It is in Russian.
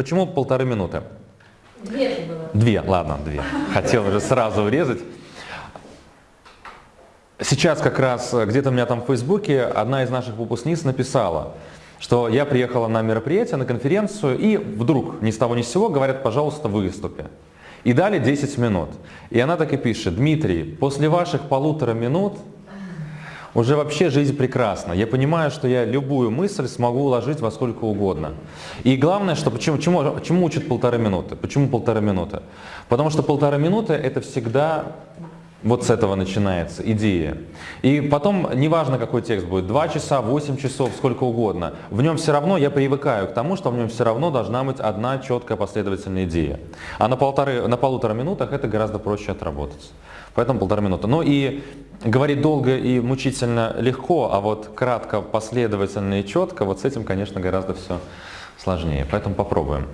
почему полторы минуты? Две же было. Две, ладно, две. Хотел уже сразу урезать. Сейчас как раз э, где-то у меня там в Фейсбуке одна из наших выпускниц написала, что я приехала на мероприятие, на конференцию, и вдруг ни с того ни с сего говорят, пожалуйста, выступи. И дали 10 минут. И она так и пишет, Дмитрий, после ваших полутора минут уже вообще жизнь прекрасна. Я понимаю, что я любую мысль смогу уложить во сколько угодно. И главное, что почему, чему, чему учат полторы минуты? Почему полторы минуты? Потому что полторы минуты это всегда вот с этого начинается идея. И потом, неважно какой текст будет, 2 часа, 8 часов, сколько угодно, в нем все равно, я привыкаю к тому, что в нем все равно должна быть одна четкая последовательная идея. А на, полторы, на полутора минутах это гораздо проще отработать. Поэтому полтора минуты. Ну и говорить долго и мучительно легко, а вот кратко, последовательно и четко, вот с этим, конечно, гораздо все сложнее. Поэтому попробуем.